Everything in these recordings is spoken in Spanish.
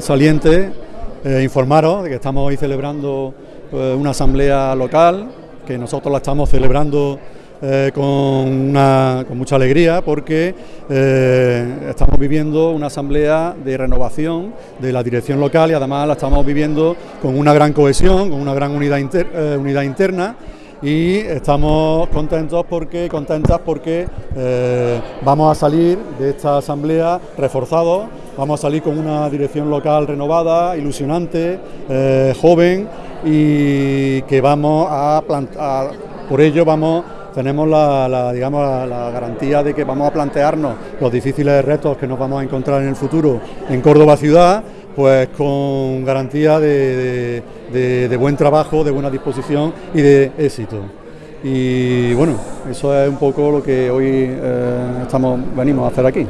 Saliente, eh, informaros de que estamos hoy celebrando eh, una asamblea local, que nosotros la estamos celebrando eh, con, mucha alegría porque estamos viviendo una asamblea de renovación de la dirección local y además la estamos viviendo con una gran cohesión, con una gran unidad, unidad interna y estamos contentos porque contentas porque eh, vamos a salir de esta asamblea reforzados, vamos a salir con una dirección local renovada, ilusionante, eh, joven y que vamos a plantar, por ello vamos tenemos la, digamos, la, garantía de que vamos a plantearnos los difíciles retos que nos vamos a encontrar en el futuro en Córdoba ciudad pues con garantía de, buen trabajo, de buena disposición y de éxito. Y bueno, eso es un poco lo que hoy eh, estamos, venimos a hacer aquí.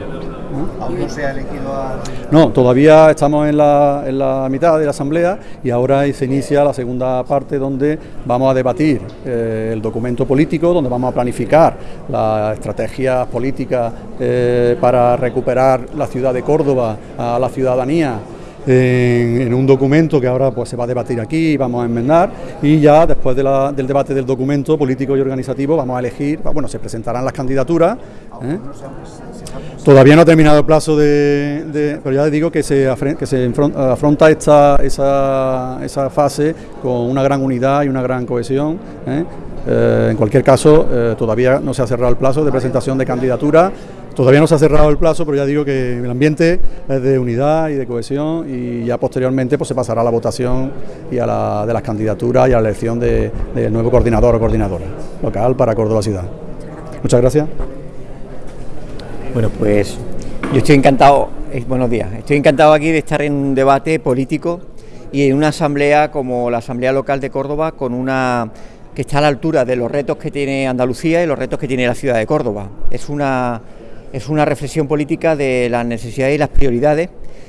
¿Aún no se ha elegido a...? No, todavía estamos en la, mitad de la asamblea y ahora se inicia la segunda parte donde vamos a debatir eh, el documento político, donde vamos a planificar las estrategias políticas eh, para recuperar la ciudad de Córdoba a la ciudadanía en, un documento que ahora pues, se va a debatir aquí y vamos a enmendar y ya después del debate del documento político y organizativo vamos a elegir, bueno, se presentarán las candidaturas. ¿eh? Todavía no ha terminado el plazo de, pero ya digo que se, que se afronta esta, esa, esa, fase con una gran unidad y una gran cohesión. ¿eh? Eh, en cualquier caso, todavía no se ha cerrado el plazo de presentación de candidaturas Todavía no se ha cerrado el plazo, pero ya digo que el ambiente es de unidad y de cohesión y ya posteriormente pues, se pasará a la votación y a la, de las candidaturas y a la elección del nuevo coordinador o coordinadora local para Córdoba Ciudad. Muchas gracias. Bueno, pues yo estoy encantado, eh, buenos días, estoy encantado aquí de estar en un debate político y en una asamblea como la Asamblea Local de Córdoba con una que está a la altura de los retos que tiene Andalucía y los retos que tiene la ciudad de Córdoba. Es una es una reflexión política de las necesidades y las prioridades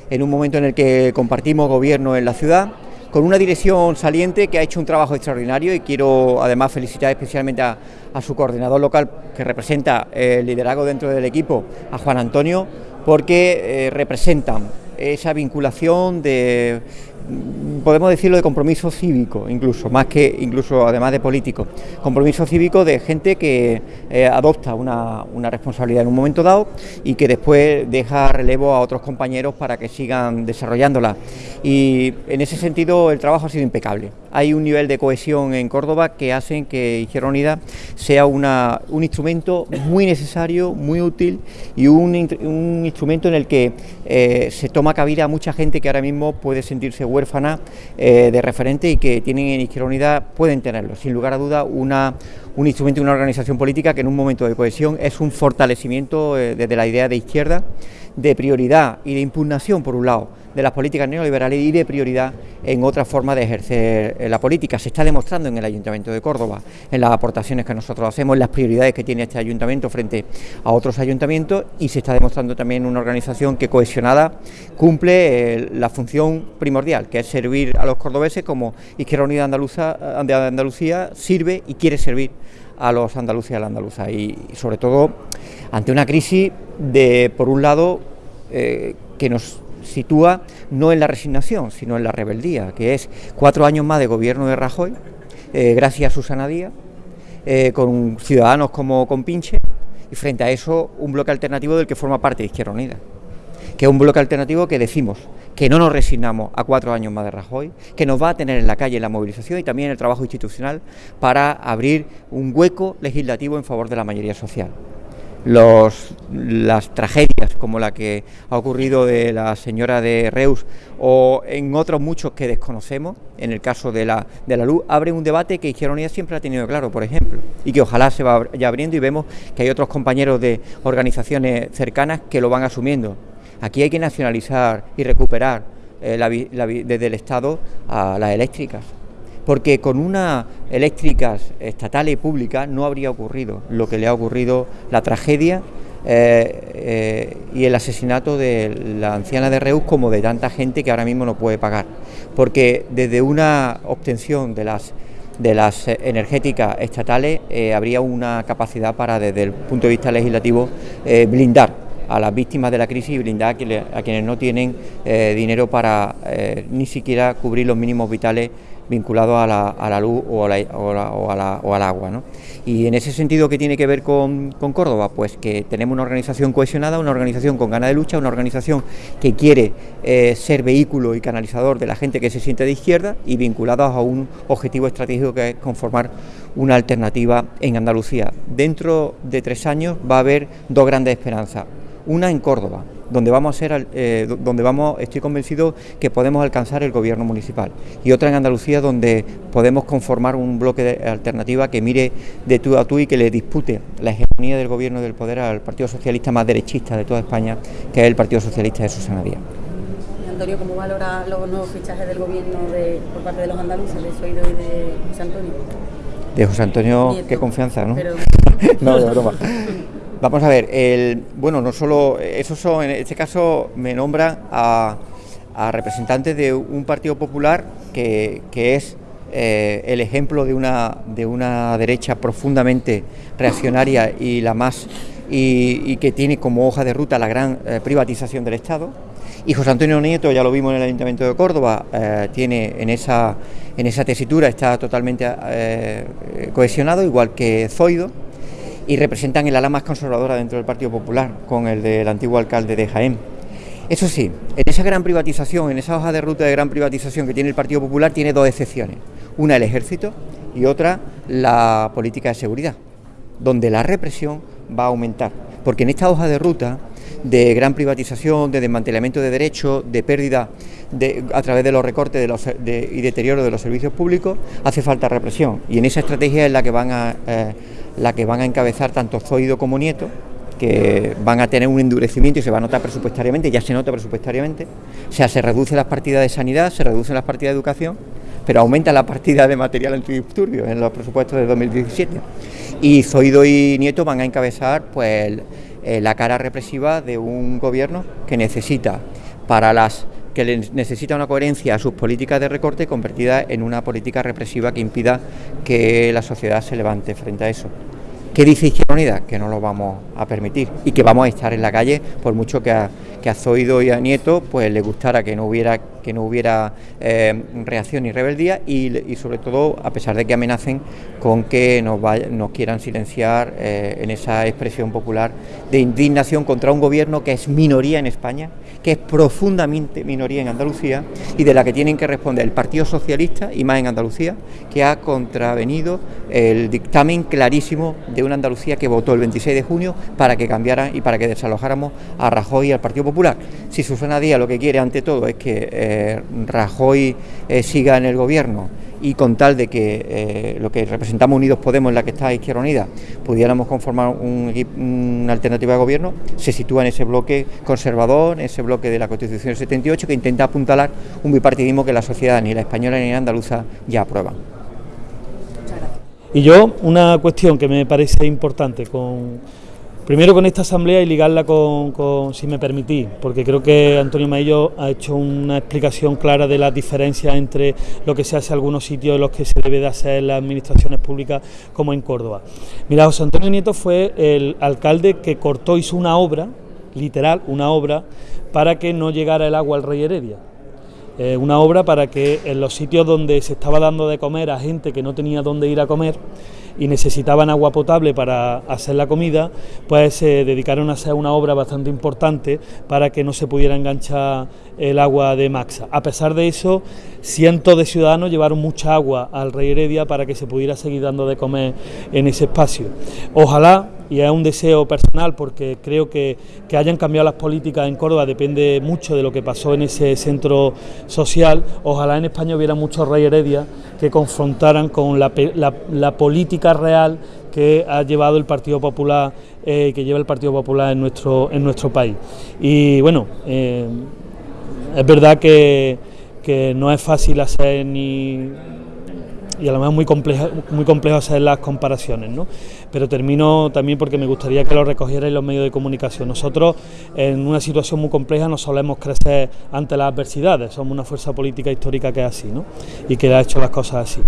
en un momento en el que compartimos gobierno en la ciudad, con una dirección saliente que ha hecho un trabajo extraordinario y quiero además felicitar especialmente a, su coordinador local que representa el liderazgo dentro del equipo, a Juan Antonio, porque eh, representan esa vinculación de podemos decirlo de compromiso cívico, incluso, más que incluso además de político, compromiso cívico de gente que eh, adopta una, una, responsabilidad en un momento dado y que después deja relevo a otros compañeros para que sigan desarrollándola. Y en ese sentido el trabajo ha sido impecable. Hay un nivel de cohesión en Córdoba que hacen que Izquierda Unida sea una, un instrumento muy necesario, muy útil y un, un instrumento en el que eh, se toma cabida a mucha gente que ahora mismo puede sentirse huérfana eh, de referente y que tienen en Izquierda Unida, pueden tenerlo, sin lugar a duda, una, un instrumento y una organización política que en un momento de cohesión es un fortalecimiento eh, desde la idea de izquierda, de prioridad y de impugnación, por un lado, de las políticas neoliberales y de prioridad en otra forma de ejercer eh, la política. Se está demostrando en el Ayuntamiento de Córdoba, en las aportaciones que nosotros hacemos, en las prioridades que tiene este ayuntamiento frente a otros ayuntamientos y se está demostrando también una organización que cohesionada cumple eh, la función primordial, que es servir a los cordobeses como Izquierda Unida Andaluza, de Andalucía sirve y quiere servir a los andaluces y a la andaluza y, sobre todo ante una crisis de, por un lado, eh, que nos sitúa no en la resignación, sino en la rebeldía, que es cuatro años más de gobierno de Rajoy, eh, gracias a Susana Díaz, eh, con ciudadanos como Compinche, y frente a eso un bloque alternativo del que forma parte de Izquierda Unida, que es un bloque alternativo que decimos que no nos resignamos a cuatro años más de Rajoy, que nos va a tener en la calle la movilización y también el trabajo institucional para abrir un hueco legislativo en favor de la mayoría social los, las tragedias como la que ha ocurrido de la señora de Reus o en otros muchos que desconocemos, en el caso de la, de la luz, abren un debate que Izquierda Unida siempre ha tenido claro, por ejemplo, y que ojalá se vaya abriendo y vemos que hay otros compañeros de organizaciones cercanas que lo van asumiendo. Aquí hay que nacionalizar y recuperar eh, desde el Estado a las eléctricas porque con una eléctricas estatales y públicas no habría ocurrido lo que le ha ocurrido la tragedia eh, eh, y el asesinato de la anciana de Reus como de tanta gente que ahora mismo no puede pagar. Porque desde una obtención de las, de las energéticas estatales eh, habría una capacidad para, desde el punto de vista legislativo, blindar a las víctimas de la crisis y blindar a, quienes no tienen eh, dinero para eh, ni siquiera cubrir los mínimos vitales vinculados a la, luz o, al agua. ¿no? Y en ese sentido, ¿qué tiene que ver con, Córdoba? Pues que tenemos una organización cohesionada, una organización con ganas de lucha, una organización que quiere eh, ser vehículo y canalizador de la gente que se siente de izquierda y vinculados a un objetivo estratégico que es conformar una alternativa en Andalucía. Dentro de tres años va a haber dos grandes esperanzas. Una en Córdoba, donde vamos a ser, eh, donde vamos, estoy convencido que podemos alcanzar el gobierno municipal, y otra en Andalucía donde podemos conformar un bloque de alternativa que mire de tú a tú y que le dispute la hegemonía del gobierno del poder al Partido Socialista más derechista de toda España, que es el Partido Socialista de Susana Díaz. Antonio, ¿cómo valora los nuevos fichajes del gobierno por parte de los andaluces, de Soido y de José Antonio? De José Antonio, qué confianza, ¿no? no, de broma. Vamos a ver, el, bueno, no solo, eso son, en este caso me nombra a, representantes de un Partido Popular que, es eh, el ejemplo de una, de una derecha profundamente reaccionaria y la más y, que tiene como hoja de ruta la gran eh, privatización del Estado. Y José Antonio Nieto, ya lo vimos en el Ayuntamiento de Córdoba, eh, tiene en esa, en esa tesitura, está totalmente cohesionado, igual que Zoido y representan el ala más conservadora dentro del Partido Popular, con el del antiguo alcalde de Jaén. Eso sí, en esa gran privatización, en esa hoja de ruta de gran privatización que tiene el Partido Popular, tiene dos excepciones. Una el ejército y otra la política de seguridad, donde la represión va a aumentar. Porque en esta hoja de ruta de gran privatización, de desmantelamiento de derechos, de pérdida a través de los recortes y deterioro de los servicios públicos, hace falta represión. Y en esa estrategia es la que van a... Eh, la que van a encabezar tanto Zoido como Nieto, que van a tener un endurecimiento y se va a notar presupuestariamente, ya se nota presupuestariamente, o sea, se reducen las partidas de sanidad, se reducen las partidas de educación, pero aumenta la partida de material antidisturbios en los presupuestos de 2017. Y Zoido y Nieto van a encabezar pues eh, la cara represiva de un gobierno que necesita para las que necesita una coherencia a sus políticas de recorte convertida en una política represiva que impida que la sociedad se levante frente a eso. ¿Qué dice Izquierda Unida? Que no lo vamos a permitir y que vamos a estar en la calle por mucho que a, que a Zoido y a Nieto pues le gustara que no hubiera que no hubiera eh, reacción ni rebeldía y, sobre todo a pesar de que amenacen con que nos, nos quieran silenciar eh, en esa expresión popular de indignación contra un gobierno que es minoría en España, que es profundamente minoría en Andalucía y de la que tienen que responder el Partido Socialista y más en Andalucía, que ha contravenido el dictamen clarísimo de una Andalucía que votó el 26 de junio para que cambiara y para que desalojáramos a Rajoy y al Partido Popular. Si Susana Díaz lo que quiere ante todo es que eh, Rajoy eh, siga en el gobierno y con tal de que eh, lo que representamos Unidos Podemos, en la que está Izquierda Unida, pudiéramos conformar una alternativa de gobierno, se sitúa en ese bloque conservador, en ese bloque de la Constitución del 78, que intenta apuntalar un bipartidismo que la sociedad, ni la española ni la andaluza, ya aprueban. Y yo, una cuestión que me parece importante con Primero con esta asamblea y ligarla con, si me permitís, porque creo que Antonio Maillo ha hecho una explicación clara de las diferencias entre lo que se hace en algunos sitios y los que se debe de hacer en las administraciones públicas, como en Córdoba. Mira, José Antonio Nieto fue el alcalde que cortó, hizo una obra, literal, una obra, para que no llegara el agua al Rey Heredia. Eh, una obra para que en los sitios donde se estaba dando de comer a gente que no tenía dónde ir a comer, y necesitaban agua potable para hacer la comida, pues se dedicaron a hacer una obra bastante importante para que no se pudiera enganchar el agua de Maxa. A pesar de eso, cientos de ciudadanos llevaron mucha agua al Rey Heredia para que se pudiera seguir dando de comer en ese espacio. Ojalá y es un deseo personal porque creo que, que, hayan cambiado las políticas en Córdoba depende mucho de lo que pasó en ese centro social. Ojalá en España hubiera muchos rey Heredia que confrontaran con la, la, política real que ha llevado el Partido Popular, eh, que lleva el Partido Popular en nuestro, en nuestro país. Y bueno, eh, es verdad que, que no es fácil hacer ni y a lo mejor muy complejo, muy complejo hacer las comparaciones, ¿no? Pero termino también porque me gustaría que lo recogierais los medios de comunicación. Nosotros en una situación muy compleja no solemos crecer ante las adversidades, somos una fuerza política histórica que es así, ¿no? Y que ha hecho las cosas así.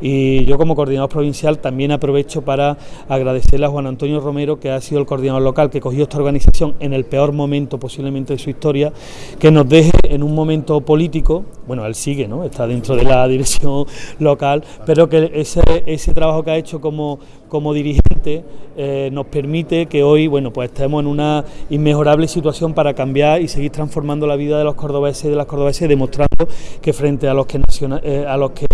Y yo como coordinador provincial también aprovecho para agradecerle a Juan Antonio Romero, que ha sido el coordinador local que cogió esta organización en el peor momento posiblemente de su historia, que nos deje en un momento político, bueno, él sigue, ¿no? Está dentro de la dirección local, pero que ese, ese trabajo que ha hecho como, como dirigente eh, nos permite que hoy bueno pues estemos en una inmejorable situación para cambiar y seguir transformando la vida de los cordobeses y de las cordobeses, demostrando que frente a los que eh, a los que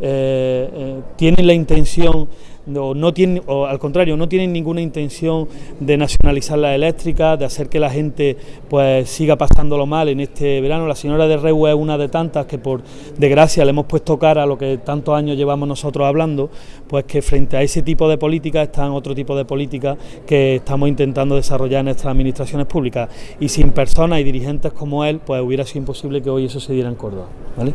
eh, tienen la intención o no tienen, o al contrario, no tienen ninguna intención de nacionalizar la eléctrica, de hacer que la gente pues siga pasándolo mal en este verano. La señora de Rehu es una de tantas que por desgracia le hemos puesto cara a lo que tantos años llevamos nosotros hablando, pues que frente a ese tipo de políticas están otro tipo de políticas que estamos intentando desarrollar en nuestras administraciones públicas. Y sin personas y dirigentes como él, pues hubiera sido imposible que hoy eso se diera en Córdoba. ¿vale?